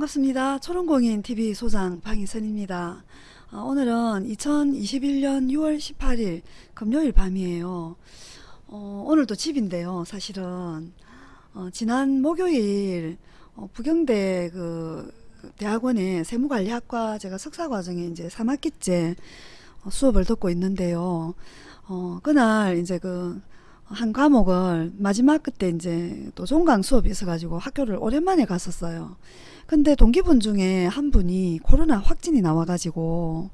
반갑습니다. 초롱공인TV 소장 방희선입니다. 어, 오늘은 2021년 6월 18일 금요일 밤이에요. 어, 오늘도 집인데요. 사실은 어, 지난 목요일 어, 부경대 그 대학원의 세무관리학과 제가 석사과정에 이제 3학기째 어, 수업을 듣고 있는데요. 어, 그날 이제 그 한 과목을 마지막 그때 이제 또 종강 수업이 있어가지고 학교를 오랜만에 갔었어요. 근데 동기분 중에 한 분이 코로나 확진이 나와가지고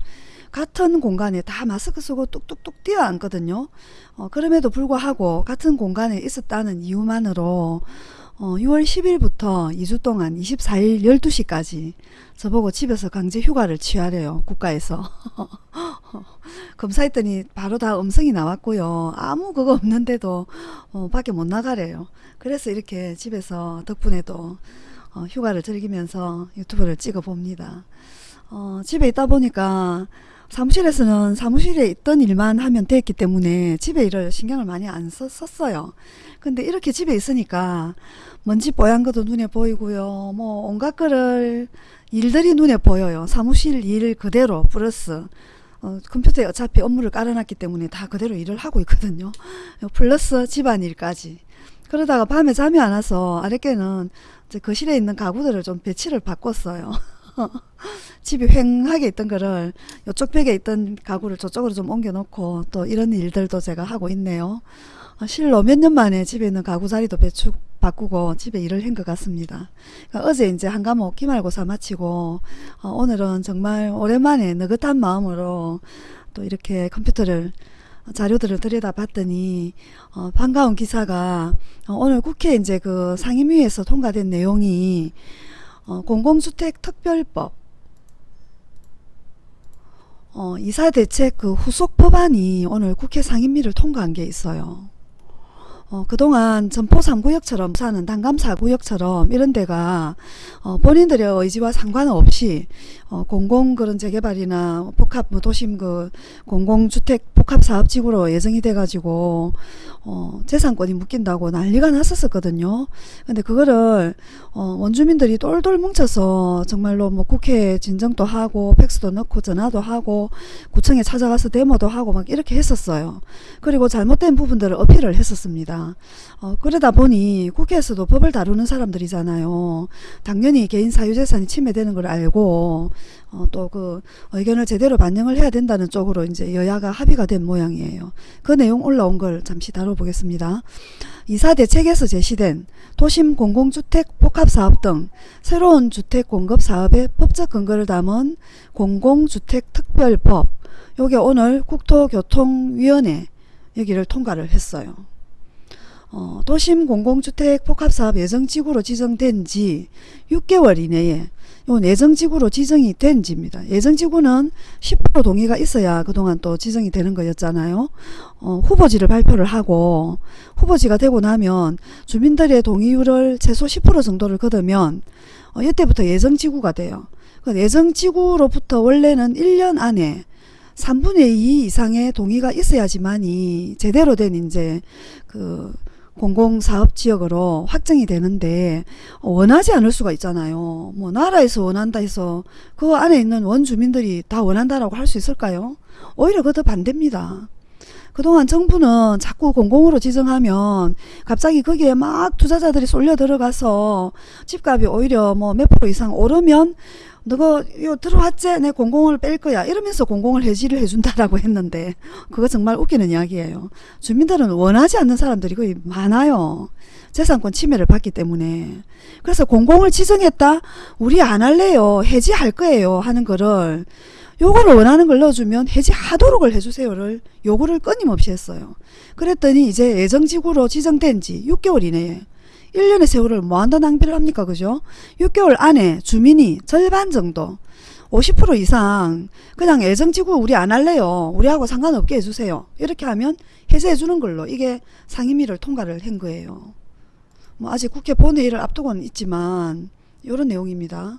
같은 공간에 다 마스크 쓰고 뚝뚝뚝 뛰어앉거든요. 어, 그럼에도 불구하고 같은 공간에 있었다는 이유만으로 어, 6월 10일부터 2주 동안 24일 12시까지 저보고 집에서 강제 휴가를 취하래요. 국가에서. 검사했더니 바로 다 음성이 나왔고요. 아무 그거 없는데도 어, 밖에 못 나가래요. 그래서 이렇게 집에서 덕분에도 어, 휴가를 즐기면서 유튜브를 찍어 봅니다. 어, 집에 있다 보니까 사무실에서는 사무실에 있던 일만 하면 됐기 때문에 집에 일을 신경을 많이 안 썼어요. 근데 이렇게 집에 있으니까 먼지 뽀얀 것도 눈에 보이고요. 뭐 온갖 거를 일들이 눈에 보여요. 사무실 일 그대로 플러스 어, 컴퓨터에 어차피 업무를 깔아놨기 때문에 다 그대로 일을 하고 있거든요. 플러스 집안일까지. 그러다가 밤에 잠이 안 와서 아랫개는 거실에 있는 가구들을 좀 배치를 바꿨어요. 집이 휑하게 있던 거를 이쪽 벽에 있던 가구를 저쪽으로 좀 옮겨 놓고 또 이런 일들도 제가 하고 있네요. 어, 실로 몇 년 만에 집에 있는 가구 자리도 배축 바꾸고 집에 일을 한 것 같습니다. 그러니까 어제 이제 한 과목 기말고사 마치고 어, 오늘은 정말 오랜만에 느긋한 마음으로 또 이렇게 컴퓨터를 자료들을 들여다 봤더니 어, 반가운 기사가 어, 오늘 국회 이제 그 상임위에서 통과된 내용이 어, 공공주택 특별법 어, 이사대책 그 후속 법안이 오늘 국회 상임위를 통과한 게 있어요. 어, 그동안 점포 3구역처럼 사는 단감 4구역처럼 이런 데가 어, 본인들의 의지와 상관없이 어, 공공 그런 재개발이나 복합 뭐 도심 그 공공주택 복합사업지구로 예정이 돼가지고 어, 재산권이 묶인다고 난리가 났었거든요. 근데 그거를 어, 원주민들이 똘똘 뭉쳐서 정말로 뭐 국회 진정도 하고 팩스도 넣고 전화도 하고 구청에 찾아가서 데모도 하고 막 이렇게 했었어요. 그리고 잘못된 부분들을 어필을 했었습니다. 어, 그러다 보니 국회에서도 법을 다루는 사람들이잖아요. 당연히 개인 사유재산이 침해되는 걸 알고 어, 또그 의견을 제대로 반영을 해야 된다는 쪽으로 이제 여야가 합의가 된 모양이에요. 그 내용 올라온 걸 잠시 다뤄보겠습니다. 이사 대책에서 제시된 도심 공공주택 복합사업 등 새로운 주택 공급 사업의 법적 근거를 담은 공공주택 특별법 요게 오늘 국토교통위원회 여기를 통과를 했어요. 어, 도심 공공주택 복합사업 예정지구로 지정된 지 6개월 이내에 요 예정지구로 지정이 된 지입니다. 예정지구는 10% 동의가 있어야 그동안 또 지정이 되는 거였잖아요. 어, 후보지를 발표를 하고 후보지가 되고 나면 주민들의 동의율을 최소 10% 정도를 거두면 어, 이때부터 예정지구가 돼요. 그 예정지구로부터 원래는 1년 안에 3분의 2 이상의 동의가 있어야지만이 제대로 된 이제 그 공공사업지역으로 확정이 되는데 원하지 않을 수가 있잖아요. 뭐 나라에서 원한다 해서 그 안에 있는 원주민들이 다 원한다라고 할 수 있을까요? 오히려 그더 반대입니다. 그동안 정부는 자꾸 공공으로 지정하면 갑자기 거기에 막 투자자들이 쏠려 들어가서 집값이 오히려 뭐 몇 프로 이상 오르면 너가 요 들어왔지? 내 공공을 뺄 거야. 이러면서 공공을 해지를 해준다라고 했는데 그거 정말 웃기는 이야기예요. 주민들은 원하지 않는 사람들이 거의 많아요. 재산권 침해를 받기 때문에. 그래서 공공을 지정했다? 우리 안 할래요. 해지할 거예요 하는 거를 요거를 원하는 걸 넣어주면 해지하도록을 해주세요를 요구를 끊임없이 했어요. 그랬더니 이제 예정지구로 지정된 지 6개월 이내에 1년의 세월을 뭐한다 낭비를 합니까 그죠? 6개월 안에 주민이 절반 정도 50% 이상 그냥 애정지구 우리 안 할래요. 우리하고 상관없게 해주세요. 이렇게 하면 해제해 주는 걸로 이게 상임위를 통과를 한 거예요. 뭐 아직 국회 본회의를 앞두고는 있지만 이런 내용입니다.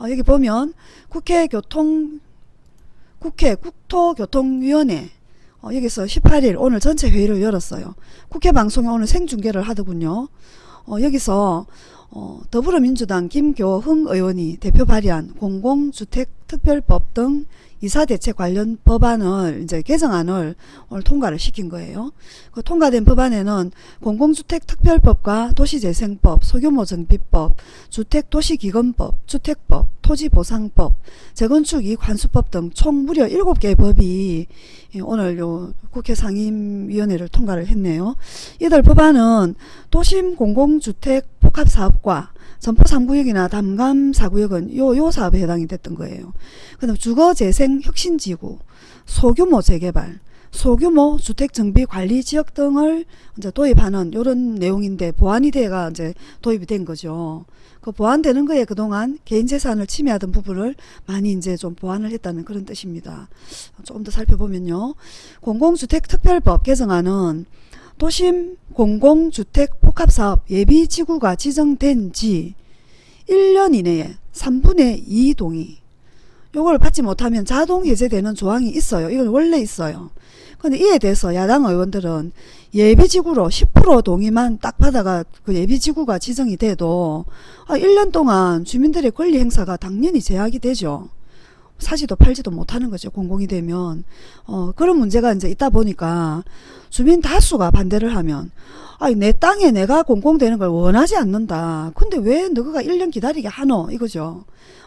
어, 여기 보면 국회 교통 국회 국토교통위원회 어, 여기서 18일 오늘 전체 회의를 열었어요. 국회 방송에 오늘 생중계를 하더군요 어, 여기서 어, 더불어민주당 김교흥 의원이 대표 발의한 공공주택 특별법 등 이사대책 관련 법안을 이제 개정안을 오늘 통과를 시킨 거예요. 그 통과된 법안에는 공공주택특별법과 도시재생법, 소규모정비법, 주택도시기금법, 주택법, 토지보상법, 재건축이익환수법 등 총 무려 7개의 법이 오늘 요 국회 상임위원회를 통과를 했네요. 이들 법안은 도심 공공주택 복합사업과 점포 3구역이나 담감 4구역은 요, 요 사업에 해당이 됐던 거예요. 그 다음 주거재생 혁신지구, 소규모 재개발, 소규모 주택정비 관리 지역 등을 이제 도입하는 이런 내용인데 보완이 돼가 이제 도입이 된 거죠. 그 보완되는 거에 그동안 개인 재산을 침해하던 부분을 많이 이제 좀 보완을 했다는 그런 뜻입니다. 조금 더 살펴보면요. 공공주택특별법 개정안은 도심 공공주택 복합사업 예비지구가 지정된 지 1년 이내에 3분의 2 동의 요걸 받지 못하면 자동 해제되는 조항이 있어요. 이건 원래 있어요. 근데 이에 대해서 야당 의원들은 예비지구로 10% 동의만 딱 받아가 그 예비지구가 지정이 돼도 아 1년 동안 주민들의 권리 행사가 당연히 제약이 되죠. 사지도 팔지도 못하는 거죠. 공공이 되면. 어, 그런 문제가 이제 있다 보니까 주민 다수가 반대를 하면 아니 내 땅에 내가 공공되는 걸 원하지 않는다. 근데 왜 너가 1년 기다리게 하노? 이거죠.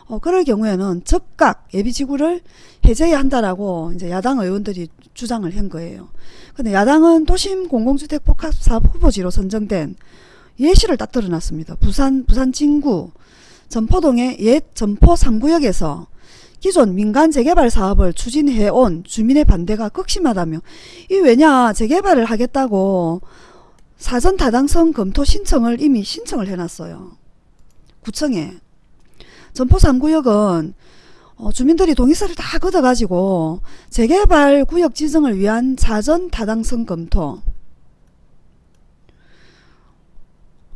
어, 그럴 경우에는 즉각 예비지구를 해제해야 한다라고 이제 야당 의원들이 주장을 한 거예요. 근데 야당은 도심 공공주택 복합사업 후보지로 선정된 예시를 딱 드러났습니다. 부산, 부산 진구, 전포동의 옛 전포 3구역에서 기존 민간 재개발 사업을 추진해온 주민의 반대가 극심하다며 이 왜냐 재개발을 하겠다고 사전 타당성 검토 신청을 이미 신청을 해놨어요. 구청에 전포 3구역은 어, 주민들이 동의서를 다 걷어가지고 재개발 구역 지정을 위한 사전 타당성 검토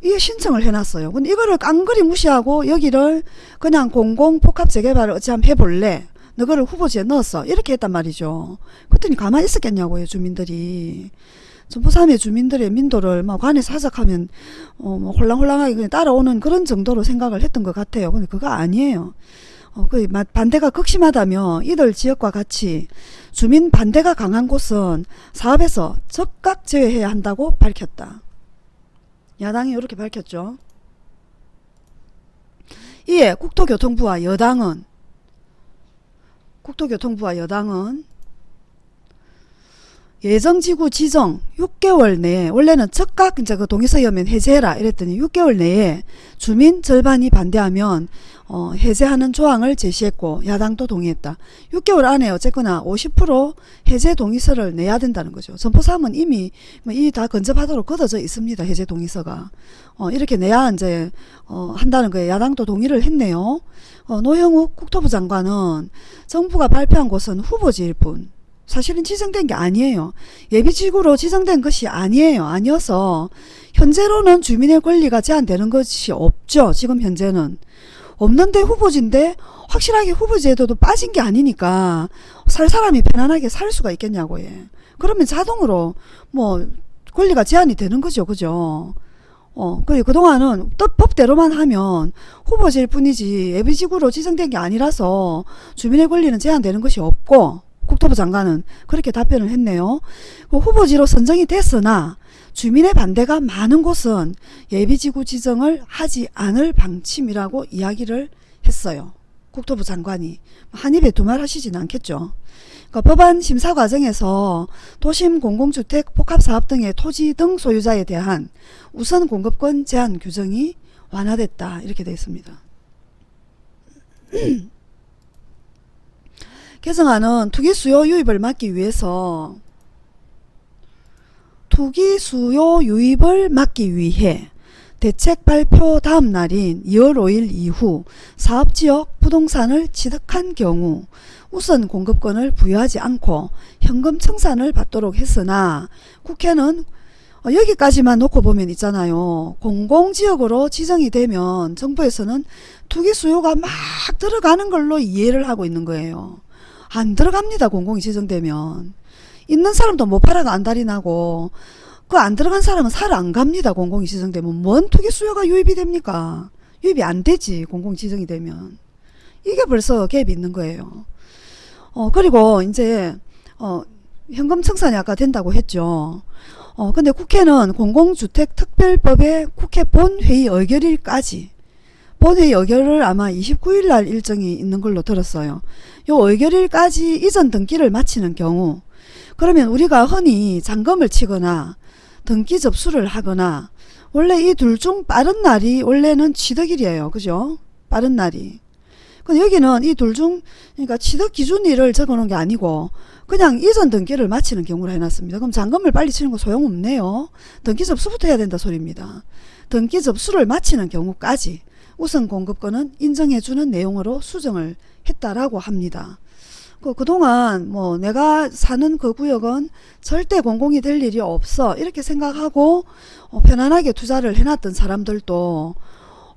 이게 신청을 해놨어요. 근데 이거를 깡그리 무시하고 여기를 그냥 공공 복합 재개발을 어찌 한번 해볼래? 너거를 후보지에 넣었어. 이렇게 했단 말이죠. 그랬더니 가만히 있었겠냐고요. 주민들이. 전부삼의 주민들의 민도를 막 관에서 하석하면 어, 뭐 홀랑홀랑하게 그냥 따라오는 그런 정도로 생각을 했던 것 같아요. 근데 그거 아니에요. 어, 그 반대가 극심하다며 이들 지역과 같이 주민 반대가 강한 곳은 사업에서 즉각 제외해야 한다고 밝혔다. 야당이 이렇게 밝혔죠. 이에 국토교통부와 여당은 국토교통부와 여당은 예정지구 지정 6개월 내에 원래는 즉각 이제 그 동의서여면 해제해라 이랬더니 6개월 내에 주민 절반이 반대하면 어, 해제하는 조항을 제시했고 야당도 동의했다. 6개월 안에 어쨌거나 50% 해제 동의서를 내야 된다는 거죠. 선포사업은 이미 뭐 이다 건접하도록 걷어져 있습니다. 해제 동의서가. 어, 이렇게 내야 이제 어, 한다는 거예요. 야당도 동의를 했네요. 어, 노영욱 국토부 장관은 정부가 발표한 곳은 후보지일 뿐 사실은 지정된 게 아니에요. 예비지구로 지정된 것이 아니에요. 아니어서 현재로는 주민의 권리가 제한되는 것이 없죠. 지금 현재는. 없는데 후보지인데 확실하게 후보지에도 빠진 게 아니니까 살 사람이 편안하게 살 수가 있겠냐고 예. 그러면 자동으로 뭐 권리가 제한이 되는 거죠. 그죠? 어, 그래, 그동안은 법대로만 하면 후보지일 뿐이지 예비지구로 지정된 게 아니라서 주민의 권리는 제한되는 것이 없고 국토부 장관은 그렇게 답변을 했네요. 그 후보지로 선정이 됐으나 주민의 반대가 많은 곳은 예비지구 지정을 하지 않을 방침이라고 이야기를 했어요. 국토부 장관이 한 입에 두 말 하시진 않겠죠. 그러니까 법안 심사 과정에서 도심 공공주택 복합사업 등의 토지 등 소유자에 대한 우선 공급권 제한 규정이 완화됐다 이렇게 되어 있습니다. 개정안은 투기 수요 유입을 막기 위해서 투기 수요 유입을 막기 위해 대책 발표 다음 날인 2월 5일 이후 사업지역 부동산을 취득한 경우 우선 공급권을 부여하지 않고 현금 청산을 받도록 했으나 국회는 어, 여기까지만 놓고 보면 있잖아요. 공공지역으로 지정이 되면 정부에서는 투기 수요가 막 들어가는 걸로 이해를 하고 있는 거예요. 안 들어갑니다. 공공이 지정되면. 있는 사람도 못 팔아가 안달이 나고 그 안 들어간 사람은 살안 갑니다. 공공이 지정되면 뭔 투기 수요가 유입이 됩니까? 유입이 안 되지 공공 지정이 되면 이게 벌써 갭이 있는 거예요. 어 그리고 이제 어 현금 청산이 아까 된다고 했죠. 어 근데 국회는 공공주택특별법의 국회 본회의 의결일까지 본회의 의결을 아마 29일 날 일정이 있는 걸로 들었어요. 요 의결일까지 이전 등기를 마치는 경우 그러면 우리가 흔히 잔금을 치거나 등기 접수를 하거나 원래 이 둘 중 빠른 날이 원래는 취득일이에요. 그죠? 빠른 날이. 근데 여기는 이 둘 중 그러니까 취득 기준일을 적어놓은 게 아니고 그냥 이전 등기를 마치는 경우로 해놨습니다. 그럼 잔금을 빨리 치는 거 소용없네요. 등기 접수부터 해야 된다 소리입니다. 등기 접수를 마치는 경우까지 우선 공급권은 인정해주는 내용으로 수정을 했다라고 합니다. 그, 그동안 뭐 내가 사는 그 구역은 절대 공공이 될 일이 없어 이렇게 생각하고 어, 편안하게 투자를 해놨던 사람들도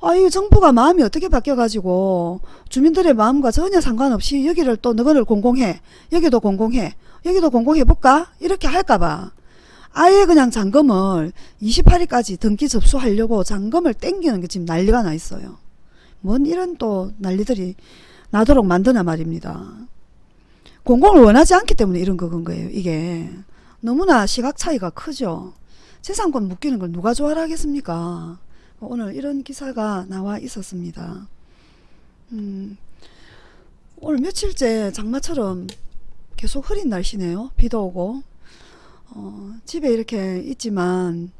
아, 이 정부가 마음이 어떻게 바뀌어가지고 주민들의 마음과 전혀 상관없이 여기를 또 너희를 공공해 여기도 공공해 여기도 공공해볼까 이렇게 할까봐 아예 그냥 잔금을 28일까지 등기 접수하려고 잔금을 땡기는 게 지금 난리가 나 있어요. 뭔 이런 또 난리들이 나도록 만드나 말입니다. 공공을 원하지 않기 때문에 이런 거건 거예요. 이게 너무나 시각 차이가 크죠. 재산권 묶이는 걸 누가 좋아라 하겠습니까? 오늘 이런 기사가 나와 있었습니다. 음, 오늘 며칠째 장마처럼 계속 흐린 날씨네요. 비도 오고 어, 집에 이렇게 있지만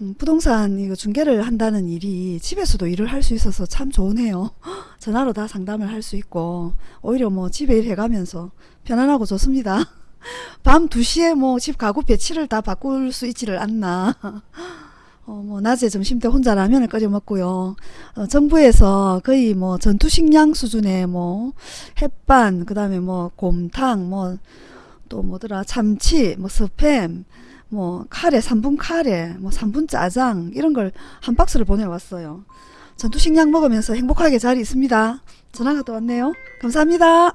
음, 부동산 이거 중개를 한다는 일이 집에서도 일을 할 수 있어서 참 좋으네요. 전화로 다 상담을 할 수 있고 오히려 뭐 집에 일 해가면서 편안하고 좋습니다. 밤 2시에 뭐 집 가구 배치를 다 바꿀 수 있지를 않나. 어, 뭐, 낮에 점심 때 혼자 라면을 끓여 먹고요. 어, 정부에서 거의 뭐 전투식량 수준의 뭐, 햇반, 그 다음에 뭐, 곰탕, 뭐, 또 뭐더라, 참치, 뭐, 스팸, 뭐, 카레, 3분 카레, 뭐, 3분 짜장, 이런 걸 한 박스를 보내왔어요. 전투식량 먹으면서 행복하게 잘 있습니다. 전화가 또 왔네요. 감사합니다.